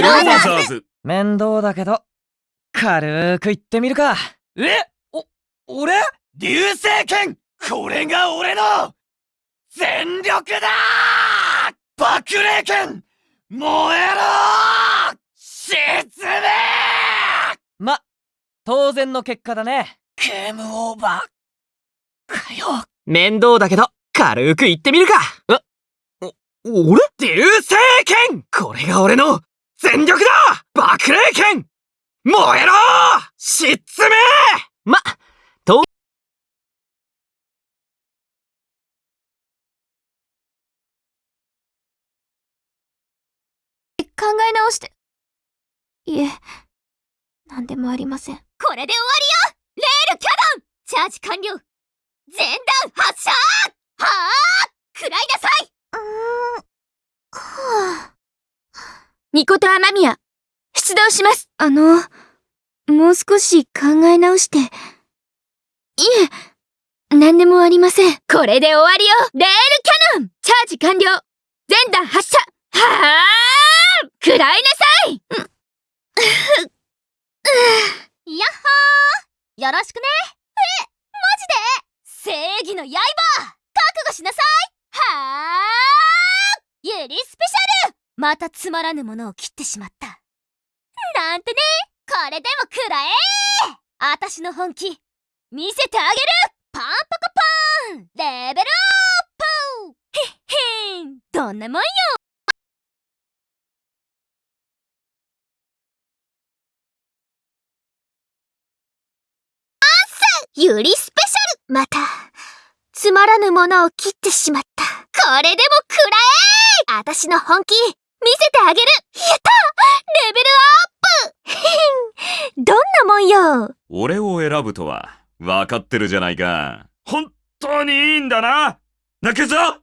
クローザーズ。面倒だけど、軽く言ってみるか。え？お、俺？流星剣？これが俺の！全力だ！爆霊剣！燃えろ！沈めま、当然の結果だね。ゲームオーバーかよ。面倒だけど、軽く言ってみるか。え？お、俺？流星剣？これが俺の全力だ!爆霊剣!燃えろ!沈めま、と、考え直して。いえ、なんでもありません。これで終わりよ!レールキャノン!チャージ完了!全弾発射!はあ!食らいなさい!うーん、はあ。ニコとアマミヤ、出動します。あの、もう少し考え直して。いえ、なんでもありません。これで終わりよ。レールキャノン。チャージ完了。全弾発射。はあ食らいなさい。やっほー。よろしくね。え、マジで？正義の刃。覚悟しなさい。はあゆりスペシャルまたつまらぬものを切ってしまった。なんてね。これでも食らえ。あたしの本気。見せてあげる。パンパカパン。レベルアップ。へっへん。どんなもんよ。ゆりスペシャル。また、つまらぬものを切ってしまった。これでも食らえ。あたしの本気、見せてあげる。やった！レベルアップ！どんなもんよ。俺を選ぶとは、分かってるじゃないか。本当にいいんだな。泣くぞ！あー！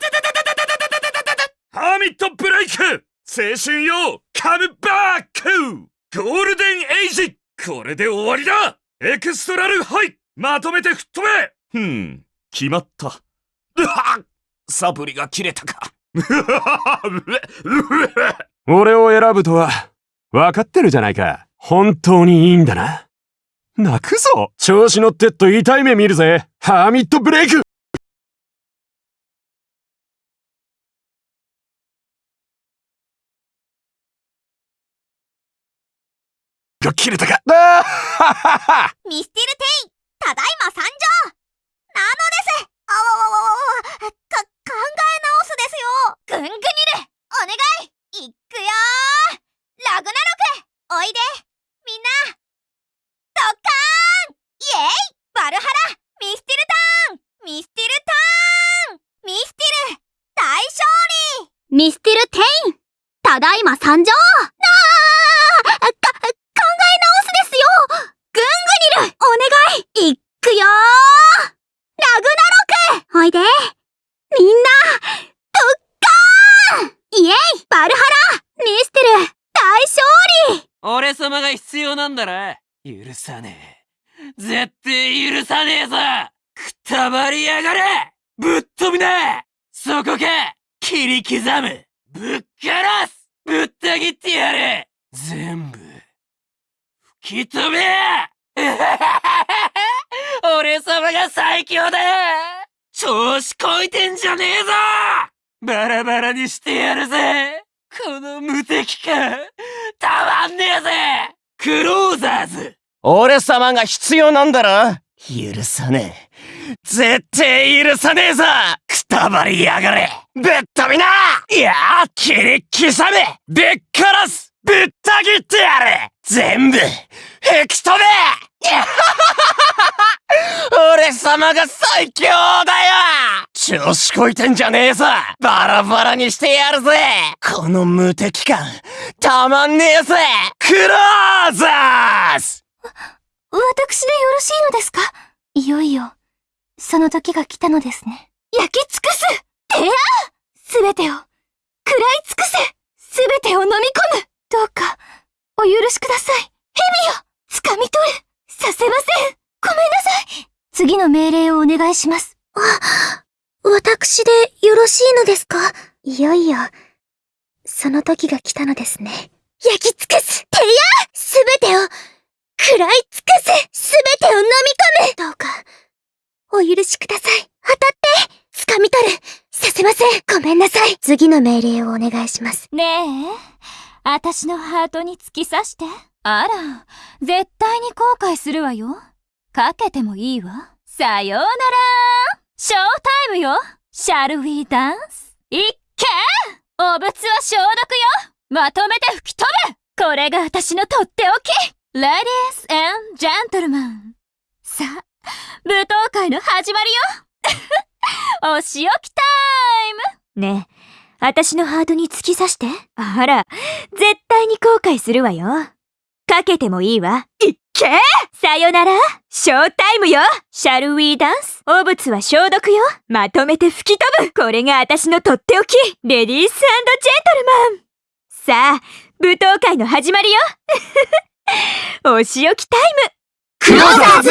たたたたたたたたたたたハーミットブレイク！青春よ！カムバック！ゴールデンエイジ！これで終わりだ！エクストラルハイ！まとめて吹っ飛べ！ふん、決まった。うわサプリが切れたか。俺を選ぶとは、分かってるじゃないか。本当にいいんだな。泣くぞ。調子乗ってっと痛い目見るぜ。ハーミットブレイク。が切れたか。ミスティルテイただいま参上なのですあわわわわわか、考え直すですよぐんぐにるお願いいくよラグナロクおいでみんなドッカーン!イエイ!バルハラ!ミスティルターン!ミスティルターン!ミスティル!大勝利!ミスティルテイン!ただいま参上なあか、考え直すですよぐんぐにるお願いいくよラグナロクおいでみんなドッカーンイエイバルハラミスティル大勝利俺様が必なんだな許さねえ。絶対許さねえぞ！くたばりやがれ！ぶっ飛びな！そこか切り刻む！ぶっ殺す！ぶった切ってやる！全部！吹き飛べ！俺様が最強だ！調子こいてんじゃねえぞ！バラバラにしてやるぜ！この無敵感！たまんねえぜ！クローザーズ。俺様が必要なんだろ？許さねえ。絶対許さねえぞ！くたばりやがれ。ぶっ飛びな！いや切り刻め。ぶっ殺す。ぶった切ってやる。全部吹き飛べ。俺様が最強だよ調子こいてんじゃねえぞ。バラバラにしてやるぜ。この無敵感、たまんねえぜ。クローザーズ！私でよろしいのですか？いよいよ、その時が来たのですね。焼き尽くす！てやすべてを、食らい尽くせ！すべてを飲み込む！どうか、お許しください。蛇よ掴み取る！させません！ごめんなさい！次の命令をお願いします。あ、私でよろしいのですか？いよいよ、その時が来たのですね。焼き尽くすてやすべてを食らい尽くすすべてを飲み込むどうか、お許しください。当たって掴み取るさせませんごめんなさい次の命令をお願いします。ねえ、私のハートに突き刺して。あら、絶対に後悔するわよ。かけてもいいわ。さようならショータイムよ !Shall we dance? いっけお物は消毒よまとめて吹き飛ぶこれが私のとっておき !Ladies and gentlemen! さあ、舞踏会の始まりよ お仕置きタイムねえ、私のハートに突き刺して。あら、絶対に後悔するわよ。かけてもいいわ。いっけさよなら。ショータイムよ。シャルウィーダンス。汚物は消毒よ。まとめて吹き飛ぶ。これが私のとっておき。レディースジェントルマン。さあ、舞踏会の始まりよ。お仕置きタイム。クローザーズ